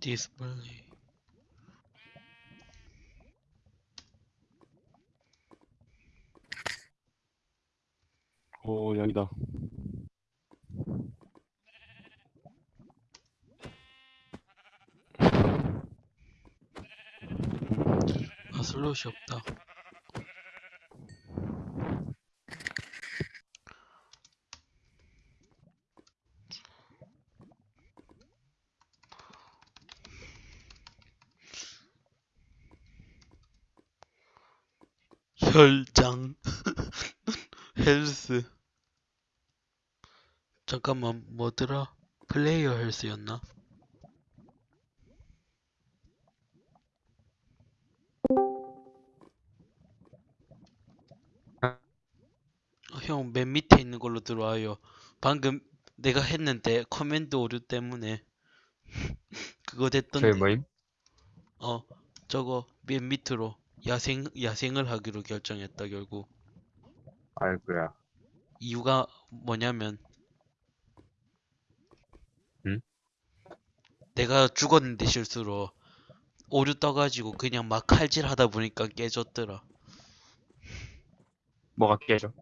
디스플레이 오 여기다. 아 슬롯이 없다 혈장 헬스 잠깐만 뭐더라 player health였나? 어, 형, 맨 밑에 있는 걸로 들어와요. 방금 내가 했는데 command 오류 때문에 그거 됐던데. 저희 뭐임? 어, 저거 맨 밑으로 야생 야생을 하기로 결정했다 결국. 아이고야. 이유가 뭐냐면 응? 내가 죽었는데 실수로 오류 떠가지고 그냥 막 칼질하다 보니까 깨졌더라. 뭐가 깨져?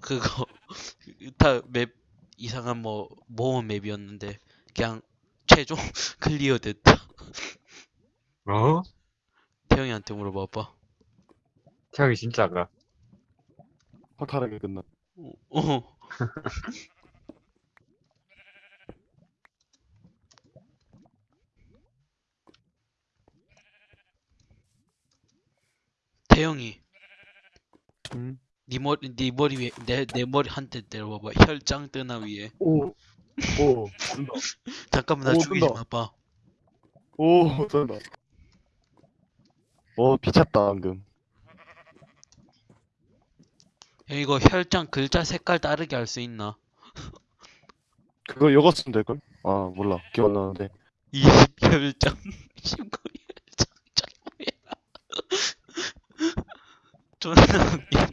그거 다 맵 이상한 뭐 모험 맵이었는데 그냥 최종 클리어 됐다. 어? 태영이한테 물어봐 봐. 태양이 진짜가. 허탈하게 끝나 어, 어. 태영이, 응? 네 머리, 네 머리 위에 내, 내 머리 한 대 때려봐봐. 혈장 뜨나 위에. 오! 오! 뜬다 잠깐만 나 오, 죽이지 뜬다. 마봐. 오! 뜬다 오 미쳤다 방금 형 이거 혈장 글자 색깔 다르게 할 수 있나? 그거 요거 쓰면 될걸? 아 몰라 기억 안 나는데 20 혈장, 19 혈장, 뭐야? 존나 웃기네.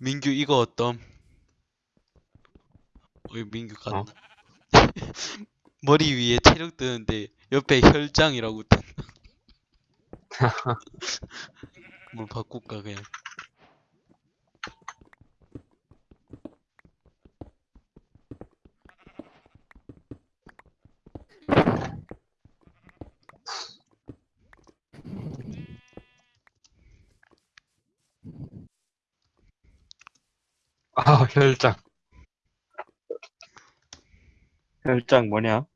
민규 이거 어떤? 어이 민규 갔나? 어? 머리 위에 체력 뜨는데 옆에 혈장이라고 뜬다. 뭘 바꿀까 그냥. 아, 혈장. 혈장 뭐냐?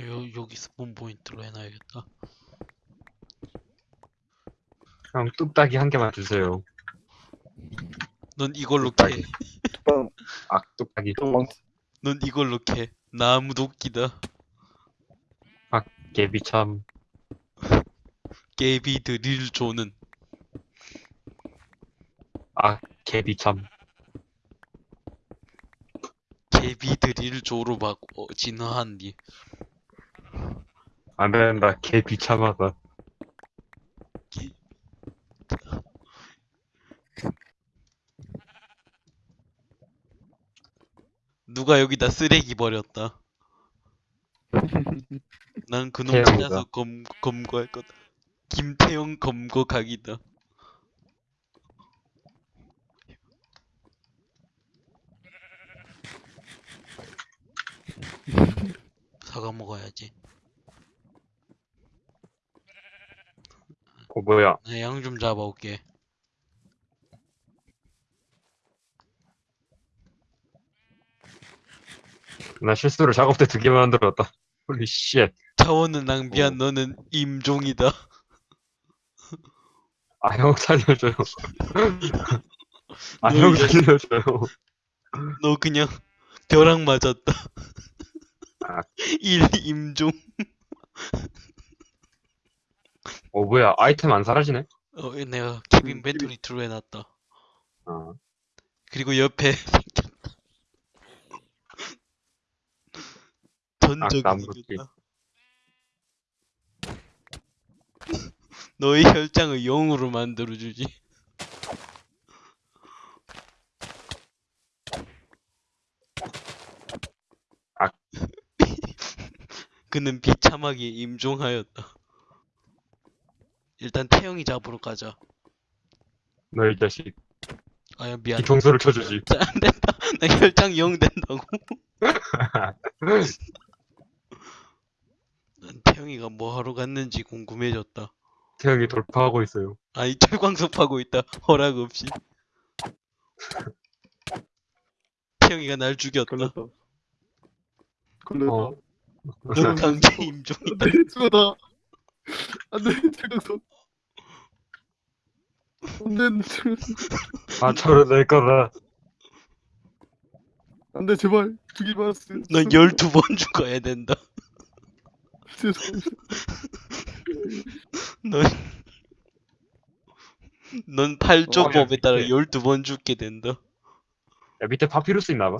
요 여기 스폰 포인트로 해놔야겠다. 형, 뚝딱이 한 개만 주세요. 넌 이걸로 캐. 뚜껑 아, 뚝딱이. 뚜껑 넌 이걸로 캐. 나무 도끼다. 개비 참. 깨비 드릴 조는 아, 개비 참. 깨비 드릴 조로 바꿔 진화한 뒤. 안 된다. 개비 참하다. 누가 여기다 쓰레기 버렸다. 난 그놈 태영이가. 찾아서 검, 검거할 거다. 김태형 검거 각이다. 사과 먹어야지. 어, 뭐야. 나 양 좀 잡아올게. 나 실수로 작업대 두 개 만들었다. Holy shit. 자원을 낭비한 어. 너는 임종이다. 아, 형 살려줘요. 아, 너형 이제- 살려줘요. 너 그냥 벼락 맞았다. 아. 일 임종. 어, 뭐야. 아이템 안 사라지네? 어, 내가 keep 음, inventory true로 해놨다. 어. 그리고 옆에 생겼다. 전적이 아. 생겼다. 너의 혈장을 0으로 만들어주지. 아. 그는 비참하게 임종하였다. 일단 태영이 잡으러 가자. 너이 자식. 아야 미안. 쳐주지. 자, 안 된다. 나 혈장 0 된다고. 난 태영이가 뭐 하러 갔는지 궁금해졌다. 태양이 돌파하고 있어요. 아니 철광석 파고 있다. 허락 없이. 태영이가 날 죽였다. 걸렸다. 걸렸다. 어. 넌 강제 임종이다. 안돼 죽었다. 안돼 철강석. 안돼 아, 저를 낼 거다. 안돼 제발 죽이지 말았어. 넌 12번 죽어야 된다. 죄송합니다. 넌, 넌 8조 어, 법에 따라 네. 12번 죽게 된다. 야, 밑에 파피루스 있나 봐.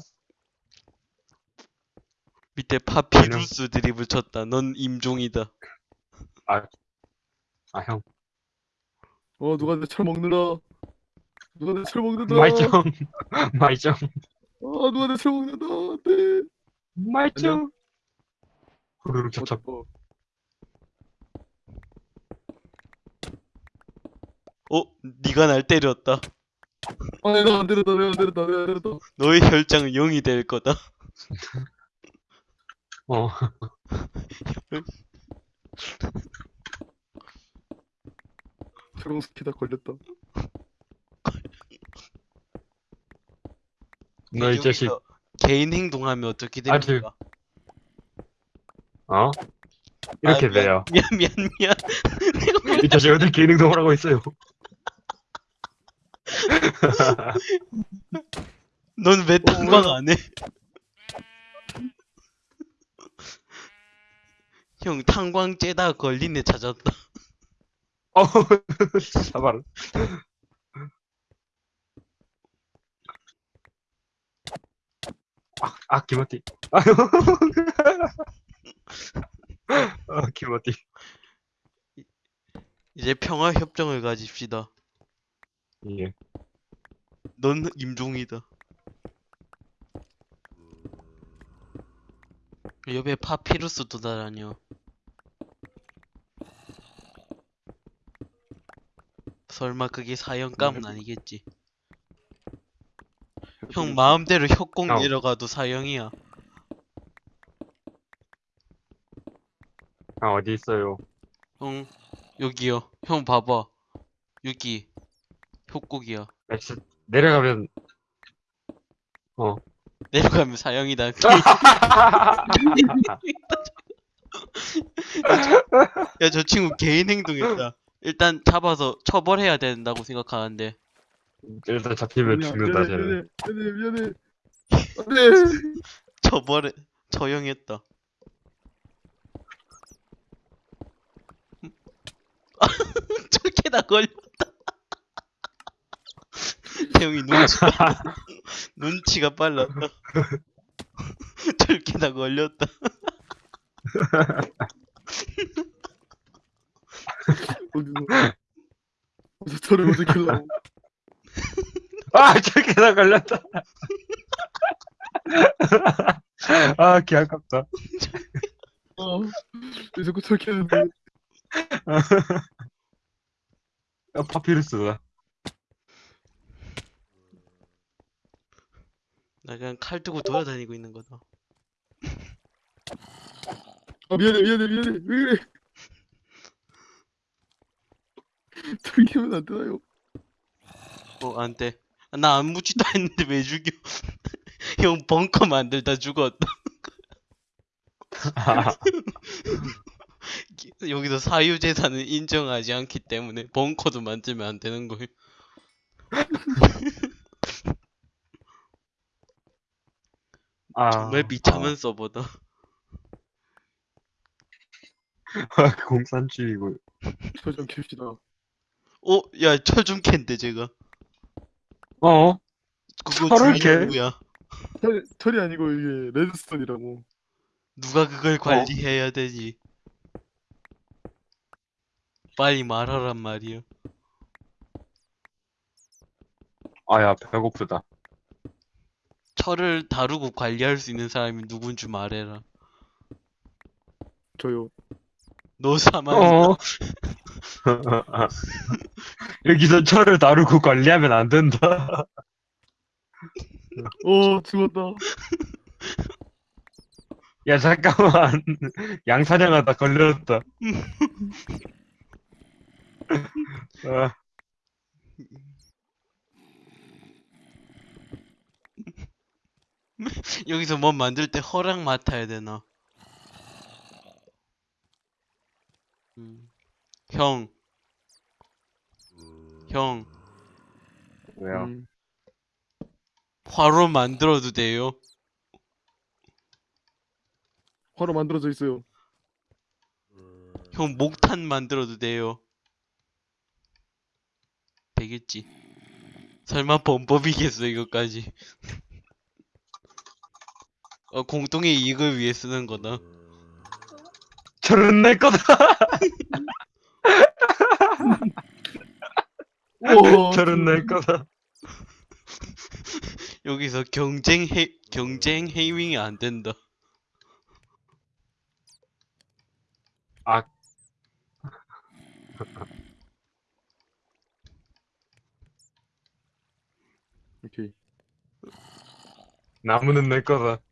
밑에 파피루스 드립을 쳤다. 넌 임종이다. 아, 형. 어 누가 내 철 먹느라. 누가 내 철 먹는다. 마이정. 마이정. 아 누가 내 철 먹는다. 안돼. 마이정. 후루룩 찹찹. 어, 어? 네가 날 때렸다. 아 내가 안 때렸다. 내가 안 때렸다. 내가 안 때렸다. 너의 혈장은 0이 될 거다. 어. 철강석 키다 걸렸다. 너 이 자식. 여기서 개인 행동하면 어떻게 아, 됩니까? 어? 이렇게 아, 돼요. 미안 미안 미안. 이 자식 어딜 개인 행동을 하고 있어요. 넌왜 탐방 안 해? 형 탄광 째다 걸린 애 찾았다. 어우, 사발. 아, 아. 아유. 아, 기모띠. 이제 평화 협정을 가집시다. 예. 넌 임종이다. 옆에 파피루스 도달하냐. 설마 그게 사형감은 아니겠지. 형 마음대로 협곡 어. 내려가도 사형이야. 아, 어디 있어요? 형 여기요. 형 봐봐. 여기 협곡이야. 엑스, 내려가면, 내려가면 사형이다. 야, 저 친구 개인 행동했다. 일단 잡아서 처벌해야 된다고 생각하는데. 일단 잡히면 죽는다, 쟤는. 미안해 미안해. 처벌해, 처형했다. 저렇게 다 걸렸다. 태영이 눈치, 눈치가 빨랐다. 저렇게 다 걸렸다. 어디서? 어디서 철을 어떻게 킬라고? 아, 저렇게 다 걸렸다. 아, 개 아깝다. 어. 왜 자꾸 철 캐는데? 아, 파피루스다. 나 그냥 칼 들고 돌아다니고 있는 거다. 아 미안해 미안해 미안해 왜 그래? 철 캐면 안 되나요? 어, 안 돼. 나안 했는데 왜 죽여? 형 벙커 만들다 죽었다. 여기서 사유재산은 인정하지 않기 때문에 벙커도 만들면 안 되는 거예요. 아, 정말 비참한 서버다. 아, 공산주의고. 철좀 캡시다. 어, 야, 철좀 캔데, 제가. 어? 그거 철을 캐? 누구야? 철, 철이 아니고 이게 레드스톤이라고. 누가 그걸 관리해야 되지? 빨리 말하란 말이야. 아야 배고프다. 철을 다루고 관리할 수 있는 사람이 누군 줄 말해라. 저요. 너 사망. 어. 여기서 철을 다루고 관리하면 안 된다. 어 죽었다. 야 잠깐만. 양 사냥하다 걸렸다. 아, 여기서 뭐 만들 때 허락 맡아야 되나? 음. 형. 형, 왜요? 음, 화로 만들어도 돼요? 화로 만들어져 있어요. 형, 목탄 만들어도 돼요? 되겠지. 설마 범법이겠어, 이것까지. 어, 공동의 이익을 위해 쓰는 거다. 철은 내 거다. 철은 내 거다. 여기서 경쟁 해, 경쟁 해밍이 안 된다. 아. 오케이. 나무는 내 거다.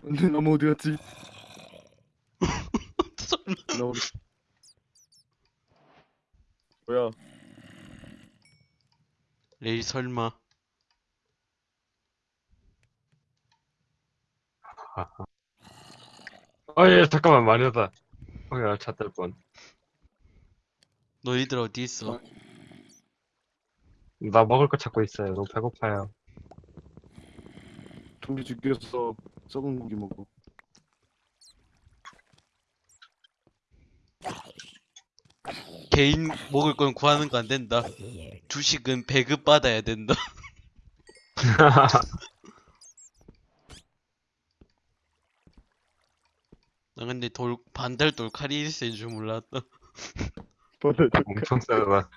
근데 나무 어디 갔지? 설마. 나무. 뭐야? 레이 설마. 어, 예, 잠깐만, 말이다. 어, 야, 잣될 뻔. 너희들 어디 있어? 나 먹을 거 찾고 있어요. 너무 배고파요. 좀비 죽여서 썩은 고기 먹어. 개인 먹을 건 구하는 거 안 된다. 주식은 배급 받아야 된다. 나 근데 돌 반달 돌 칼이 있을 줄 몰랐다. 엄청 세다.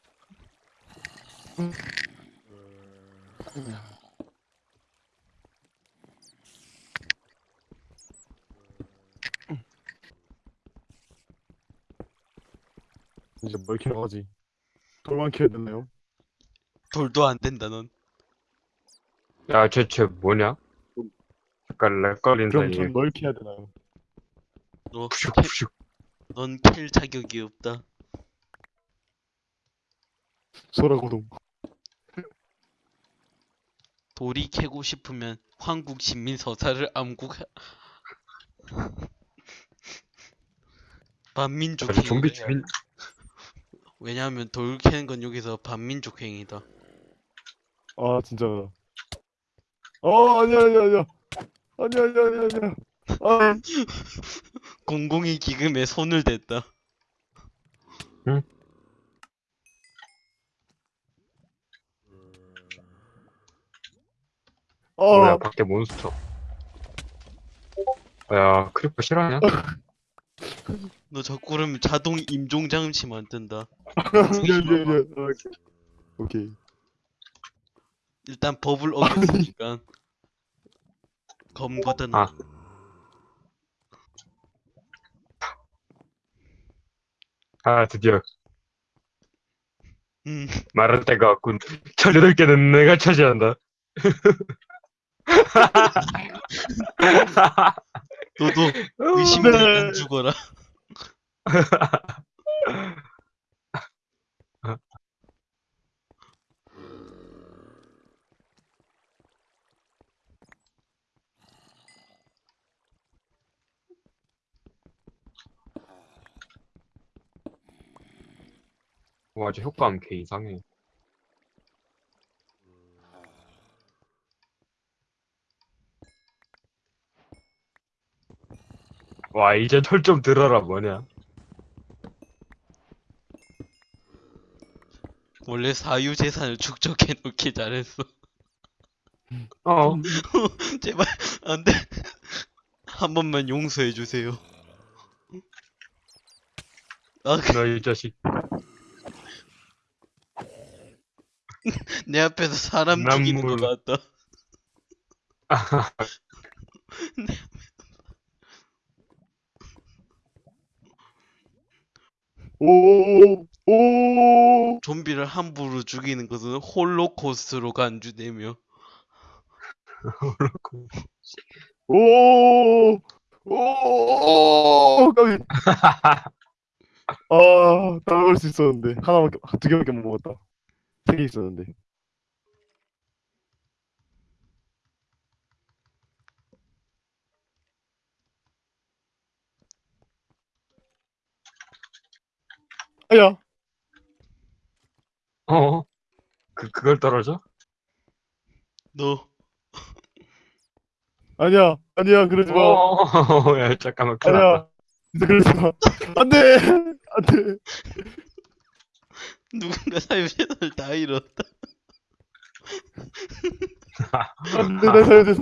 이제 뭘 캐러 가지? 돌만 캐야 되나요? 돌도 안 된다 넌. 야, 쟤, 쟤 뭐냐? 약간 lag 걸린 그럼 사이에. 전뭘 캐야 되나요? 너 푸슉, 캐, 푸슉. 넌캘 자격이 없다. 소라고동. 돌이 캐고 싶으면 황국 신민 서사를 암국 반민족 아니, 좀비 주민, 왜냐하면 돌 캐는 건 여기서 반민족 행위다. 아 진짜. 어 아니야 아니야 아니야. 아니야 아니야 아니야 아니야. 아 공공의 기금에 손을 댔다. 뭐야, 아, 밖에 몬스터. 야, creeper 실화냐? 너 자꾸 그러면 자동 임종 장치 만든다. 미안 미안. 아, 오케이. 일단 법을 어겼으니까 검거다 너. 아. 아, 드디어. 음, 말할 때가 왔군. 철 8개는 내가 차지한다. 너도 어, 의심되면 네. 안 죽어라. 와, 저 효과음 개 이상해. 와, 이제 철좀 들어라, 뭐냐. 원래 사유 재산을 축적해 놓기 잘했어. 어, 제발 안 돼. 한 번만 용서해 주세요. 아, 그- 너이 자식. 내 앞에서 사람 죽이는 거 남물. 같다. 오, 오, 좀비를 함부로 죽이는 것은 홀로코스트로 간주되며 오, 오, 까비. 아, 따라갈 수 있었는데 하나밖에, 두 개밖에 못 먹었다. 세 개 있었는데. 야, 어? 그, 그걸 떨어져? 너 아니야, 아니야, 그러지 마. 어, 야, 잠깐만, 큰일 났다. 아니야, 진짜 그러지 마. 안 돼, 안 돼. 누군가 사유재산을 다 잃었다. 안 돼, 내 살려줘서.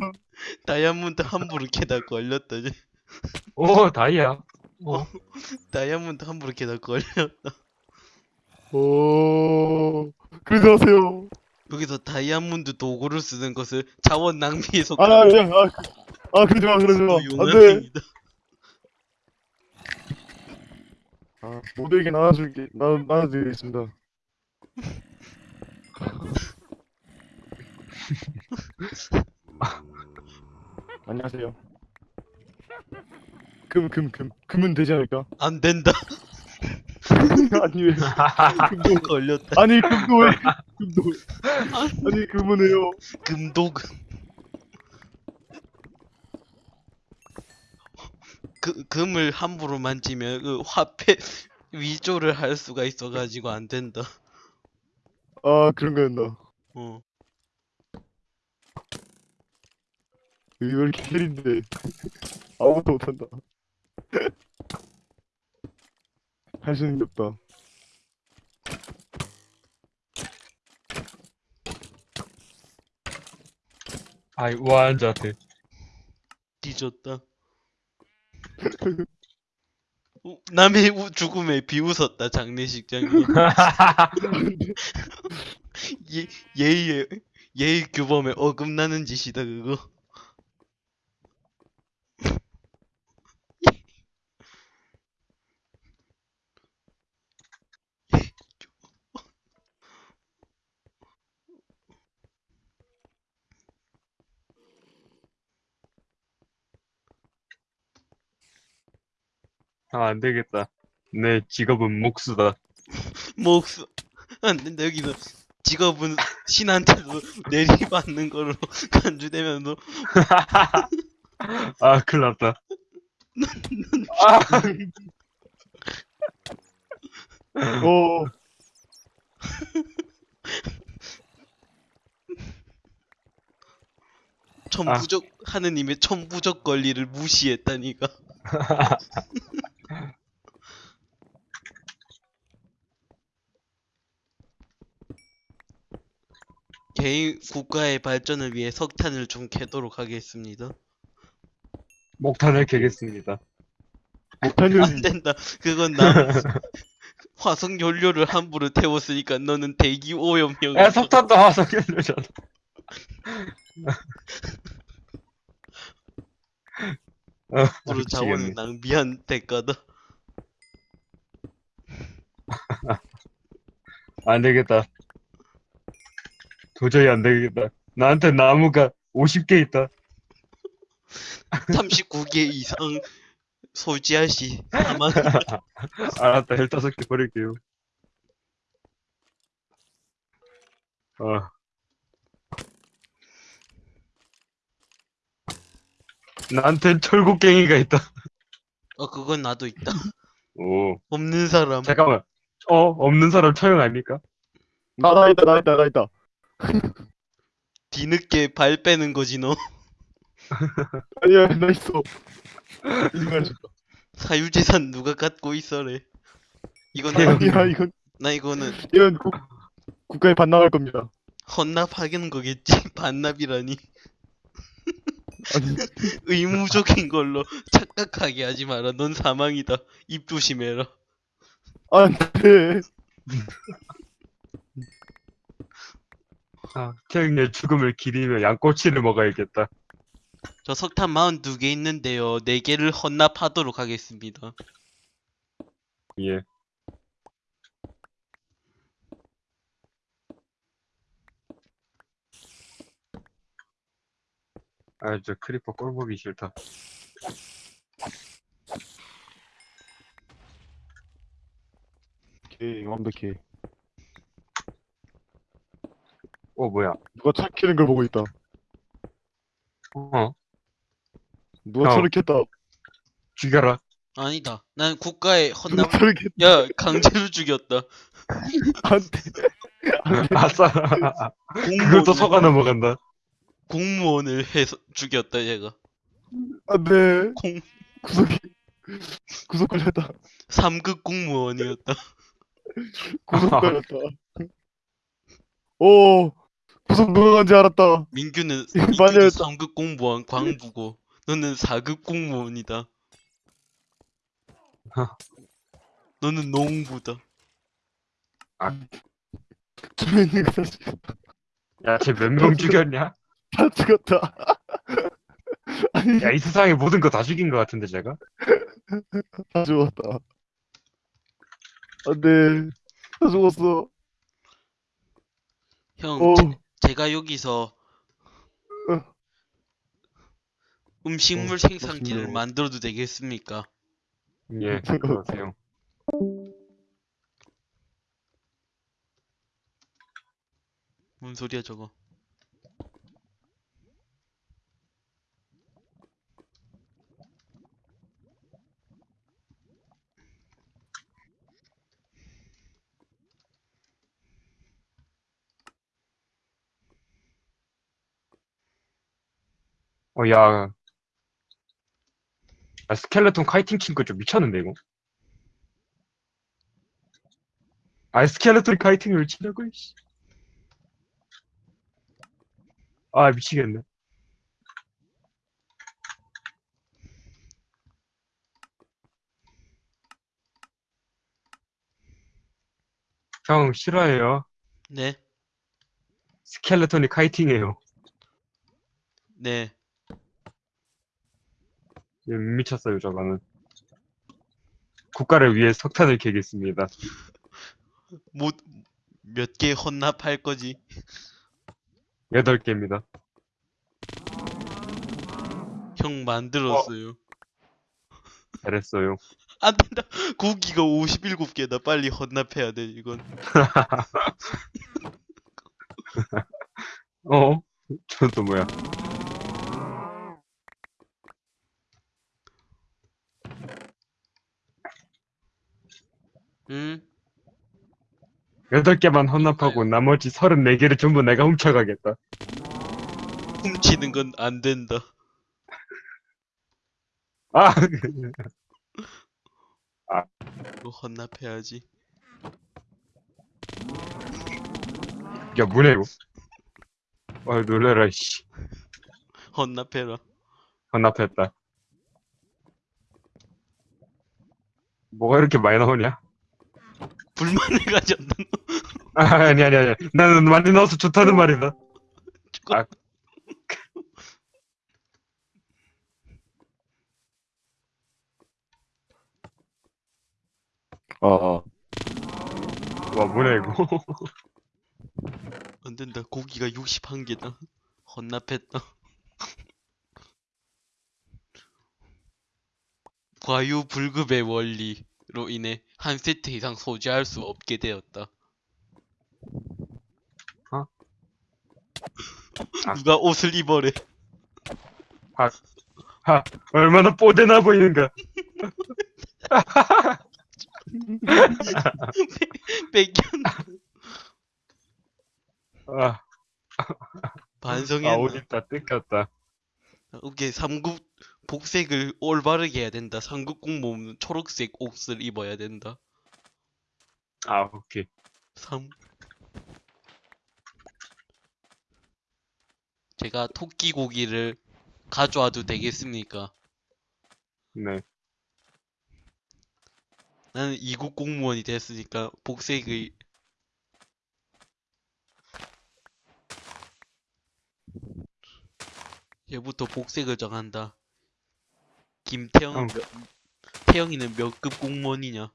다이아몬드 함부로 캐다 걸렸다. 이제. 오, 다이아. 어? 다이아몬드 함부로 캐다 걸렸다. 오, 그러지 마세요. 여기서 다이아몬드 도구를 쓰는 것을 자원 낭비에 아, 속하는 아니야, 아, 그- 아, 그러지 마, 그러지 마. 안 돼. 용암입니다. 아, 모두에게 나눠줄게, 나, 나눠드리겠습니다. 안녕하세요. 금, 금, 금, 금은 되지 않을까? 안 된다. 아니, 왜, 금도, 걸렸다. 아니, 금도 왜, 금도, 아니, 금은 왜요? 금도금. 그, 금을 함부로 만지면 그 화폐 위조를 할 수가 있어가지고 안 된다. 아, 그런 거였나. 어. 왜 이렇게 캐린데. 아무것도 못한다. 할수 있는 게 없다. 아이, 우아한 자세. 뒤졌다. 우- 남의 우- 죽음에 비웃었다 장례식장이. 예, 예의 예의 규범에 어긋나는 짓이다 그거. 아, 안 되겠다. 내 직업은 목수다. 목수 안 된다 여기서 직업은 신한테도 내리받는 걸로 간주되면서 아, 큰일 났다. 오, 천부적 하느님의 천부적 권리를 무시했다니까. 개인 국가의 발전을 위해 석탄을 좀 캐도록 하겠습니다. 목탄을 캐겠습니다. 못하는, 안 된다. 그건 남 화석 연료를 함부로 태웠으니까 너는 대기 오염형. 야, 석탄도 화석 연료잖아. 어, 으로 자원을 미치겠네. 낭비한 대가다. 안 되겠다. 도저히 안 되겠다. 나한테 나무가 50개 있다. 39개 이상 소지할 시 사망. 알았다, 15개 버릴게요. 어. 나한텐 철곡갱이가 있다. 어 그건 나도 있다. 오. 없는 사람. 잠깐만. 어, 없는 사람 처형 아닙니까? 나, 나 있다, 나 있다, 나 있다. 뒤늦게 발 빼는 거지 너. 아니야, 나 있어. 인간 싶다. 사유재산 누가 갖고 있어래. 이건. 아니야, 이건, 나 이거는 이건 국, 국가에 반납할 겁니다. 헌납하는 거겠지. 반납이라니. 의무적인 걸로 착각하게 하지 마라. 넌 사망이다. 입 조심해라. 안돼 아, 태형의 죽음을 기리며 양꼬치를 먹어야겠다. 저 석탄 42개 있는데요. 4개를 헌납하도록 하겠습니다. 예. 아, 저 creeper 꼴 보기 싫다. 오케이 완벽해 어, 뭐야? 누가 차 키는 걸 보고 있다 어, 누가 어. 차를 켰다 죽여라. 아니다. 난 국가의 누가 헌납, 차를 켰다 야, 강제로 죽였다. 안돼 아싸. 공무원을, 그것도 속아 넘어간다. 공무원을 해서 죽였다, 얘가. 안돼 공, 구석이 구석 걸렸다 3급 공무원이었다. 구석 걸렸다 오 누가 간지 알았다 민규는, 맞아요. 민규는 3급 공무원 광부고, 너는 4급 공무원이다. 너는 농부다. 주민이가 다 죽였다 야, 쟤 몇 명 죽였냐? 다 죽었다 아니 야, 이 세상에 모든 거 다 죽인 것 같은데, 제가? 다 죽었다 안 돼 다 죽었어 형, 오 제, 가 여기서 어. 음식물 어, 생산기를. 만들어도 되겠습니까? 예, 그러세요. 뭔 소리야 저거? 어, 야. 아, 스켈레톤 카이팅 친거좀 미쳤는데, 이거? 아, 스켈레톤 카이팅을 치려고, 씨. 아, 미치겠네. 형, 싫어해요. 네, 스켈레톤이 카이팅해요. 네. 예, 미쳤어요, 저거는. 국가를 위해 석탄을 캐겠습니다. 뭐, 몇개 헌납할 거지? 8개입니다. 형 만들었어요. 잘했어요. 안 된다. 고기가 57개다. 빨리 헌납해야 돼, 이건. 어? 저건 또 뭐야? 응? 8개만 헌납하고 나머지 34개를 전부 내가 훔쳐가겠다. 훔치는 건 안 된다. 아! 이거 헌납해야지. 야, 뭐냐, 이거? 아, 놀래라, 씨. 헌납해라. 헌납했다. 뭐가 이렇게 많이 나오냐? 불만을 가졌다. 아, 아니, 아니, 아니. 나는 많이 나와서 좋다는 말이다. 아. 아, 아. 와, 뭐냐, 이거. 안 된다. 고기가 61개다. 헌납했다. 과유불급의 원리로 인해 한 세트 이상 소지할 수 없게 되었다. 어? 아. 누가 옷을 입어래. 하, 얼마나 뽀대나 보이는가. 뺏겼. 아, 아, 반성했나? 옷 입다 뜯겼다. 오케이, 3급 복색을 올바르게 해야 된다. 3급 공무원은 초록색 옷을 입어야 된다. 아, 오케이. 3 제가 토끼 고기를 가져와도 되겠습니까? 네. 나는 2급 공무원이 됐으니까 복색의 얘부터 복색을 정한다. 김태형, 형, 태형이는 몇 급 공무원이냐?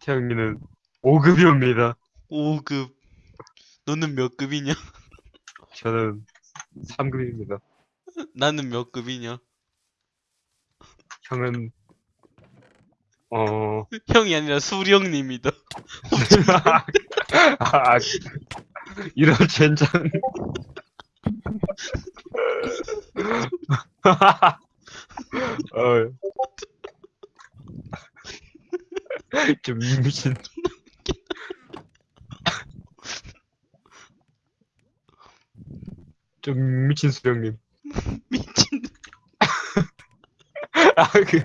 태영이는 5급이옵니다. 5급. 너는 몇 급이냐? 저는 3급입니다. 나는 몇 급이냐? 형은 어 형이 아니라 수령님이다. 아, 이런 젠장. 어. 좀 미친. 좀 미친 수령님. 미친. 아, 그,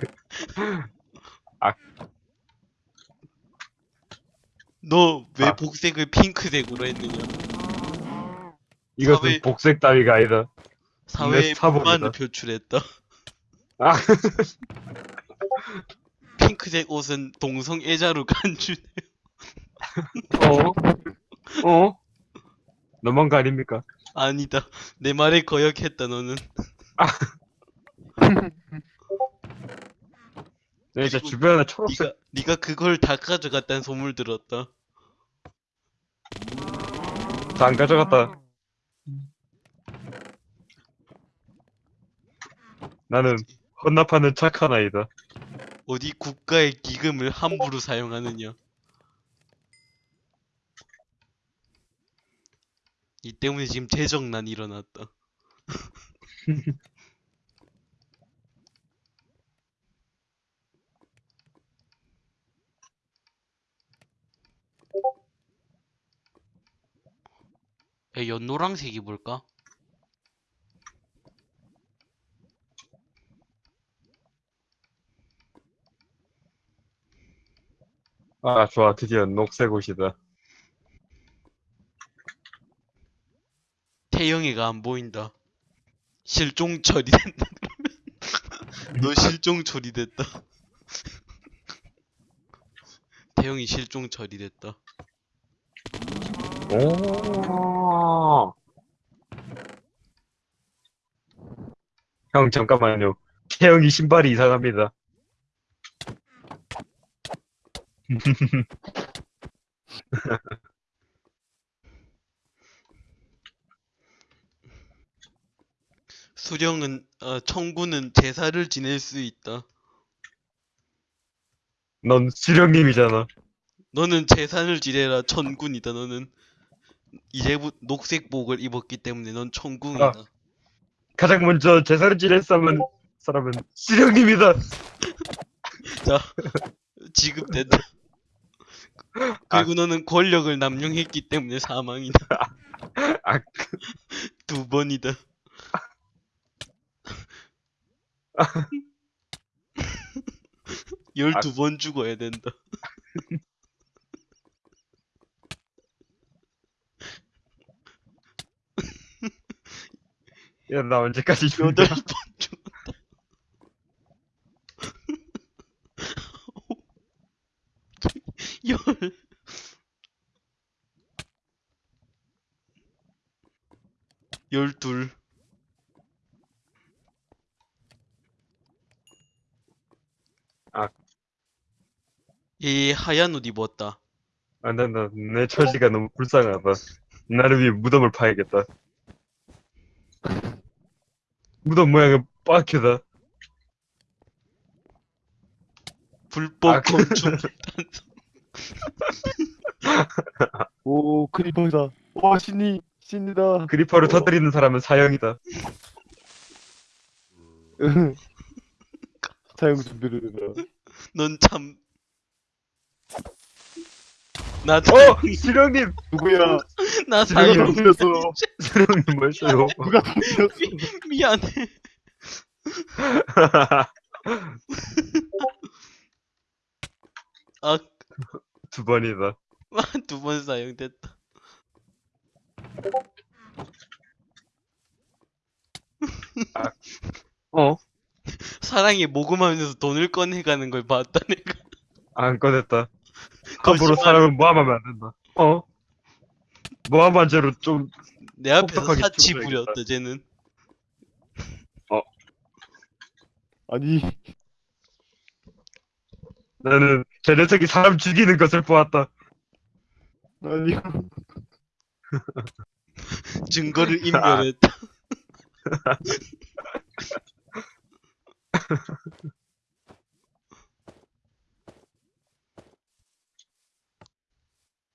너왜 아. 복색을 핑크색으로 했느냐? 이것은 사회- 복색 따위가 아니다. 사회에 사복이다. 불만을 표출했다. 아. 핑크색 옷은 동성애자로 간주네. 어? 어? 너무한 거 아닙니까? 아니다. 내 말에 거역했다 너는. 네, 저 주변에 초록색 네가 네가 그걸 다 가져갔다는 소문 들었다. 다 안 가져갔다. 나는 헌납하는 착한 아이다. 어디 국가의 기금을 함부로 사용하느냐? 이 때문에 지금 재정난이 일어났다. 야, 연노랑색이 뭘까? 아, 좋아. 드디어 녹색 옷이다. 태영이가 안 보인다. 실종 처리된다. 너 실종 처리됐다. 태영이 실종 처리됐다. 오. 형, 잠깐만요. 태영이 신발이 이상합니다. 수령은 어, 청구는 제사를 지낼 수 있다. 넌 수령님이잖아. 너는 제사를 지내라 천군이다. 너는 이제부 녹색복을 입었기 때문에 넌 천궁이다. 가장 먼저 제사를 지낼 사람은, 사람은 수령님이다. 자, 지급된다. 그리고 너는 권력을 남용했기 때문에 사망이다. 아, 두 번이다. 열두 번 죽어야 된다. 야, 나 언제까지 여덟 죽는다. 번 죽었다. 열. 열둘. 아. 얘 하얀 옷 입었다. 안 된다. 내 처지가 너무 불쌍하다. 나를 위해 무덤을 파야겠다. 무덤 모양은 빡큐다. 불법 아, 그- 건축 오 크리퍼다. 와 신이 신이다. 그리퍼를 터뜨리는 사람은 사형이다. 사용 준비를 해라. 넌 참. 나 어! 사형, 수령님! 누구야? 나 누가 사형. 덤볐어? 수령님 뭐였어요? 누가 덤볐어? 미안해. 아, 두 번이다. 두 번 사용됐다. 어? 사랑에 모금하면서 돈을 꺼내가는 걸 봤다, 내가. 안 꺼냈다. 함부로. 사람을 모함하면 안 된다. 어? 모함한 죄로 좀 내 앞에서 사치. 부렸다 쟤는 아니 나는 제 녀석이 사람 죽이는 것을 보았다. 아니 증거를 인멸했다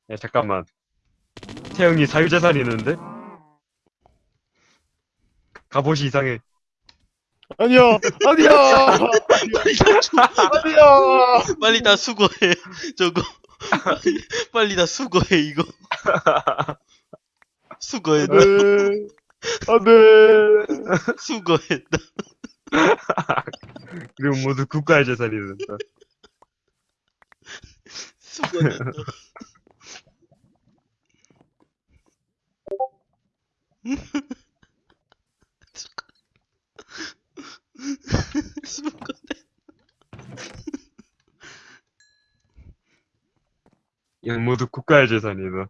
야 잠깐만. 태영이 사유재산이 있는데? 갑옷이 이상해. 아니야 아니야 빨리 다 주- 아니야 빨리 다 수거해 저거. 빨리 다 수거해 이거. 수거했다 안돼 안돼 수거했다 그리고 모두 국가의 재산이 된다. 수거했다 수거 이건 모두 국가의 재산이다.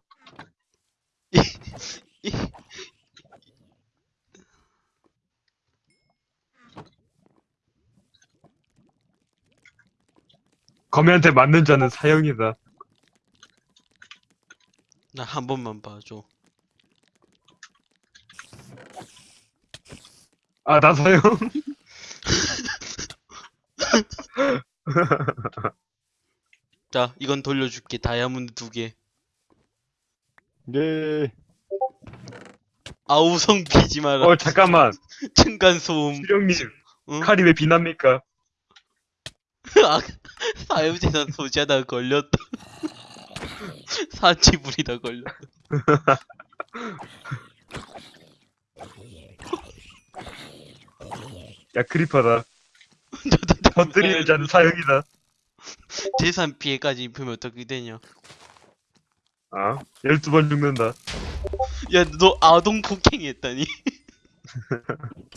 거미한테 맞는 자는 사형이다. 나 한 번만 봐줘 아, 나 사형? 자 이건 돌려줄게 다이아몬드 두개 예 아우성 비지 마라 어, 잠깐만. 층간 소음 수령님, 응? 칼이 왜 비납니까? 아, 사유재산 소지하다가 걸렸다 사치 부리다 걸렸다 야, 크리퍼다. 터뜨리는 자는 사형이다. 재산 피해까지 입으면 어떻게 되냐? 아, 12번 죽는다. 야 너 아동 폭행했다니.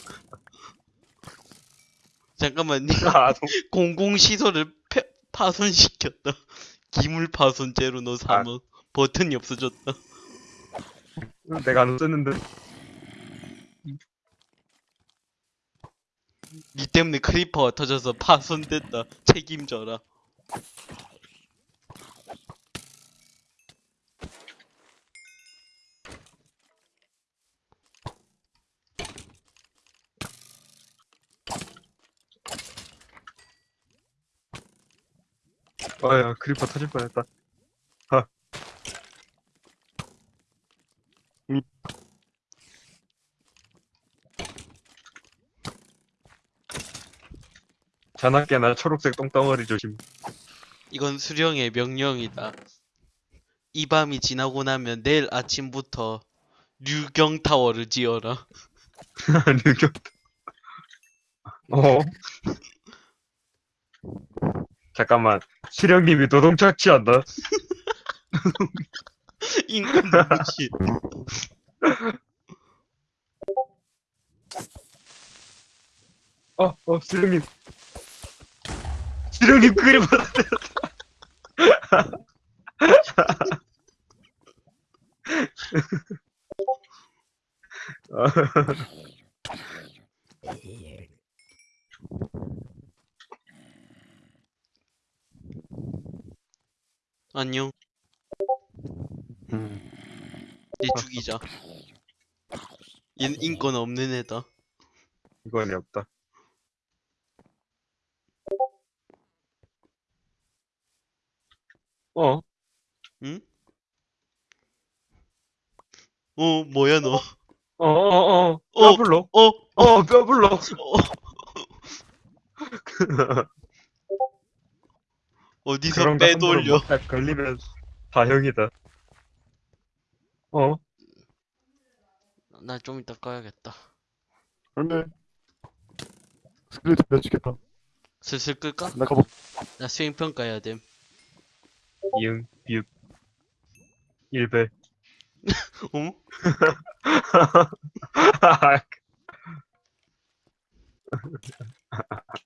잠깐만 니 아, 동- 공공시설을 패- 파손시켰다. 기물 파손죄로 너 사망 버튼이 없어졌다. 내가 안 썼는데. 니 때문에 creeper가 터져서 파손됐다 책임져라 아, 야, creeper 터질 뻔했다. 아. 음. 자나깨나 초록색 똥덩어리 조심. 이건 수령의 명령이다 이 밤이 지나고 나면 내일 아침부터 류경 타워를 지어라 느껴. 어? 잠깐만. 수령님이 노동 착취한다. 인간 무시 어, 어, 수령님. 수령님 크리퍼 안녕 음. 얘 죽이자 얘는 인권 없는 애다 이건이 없다. 어? 응? 어 뭐야 너 어, 어, 어, 어. 뼈 불러. 어? 어, 뼈 불러. 어? 어디서 빼돌려 못할 걸리면 사형이다. 어? 나 좀 이따 꺼야겠다 안돼 스크립트 맺히겠다 슬슬 끌까? 나 가보 나 수행 평가 해야 됨 이응, 비읍, 일배. 어?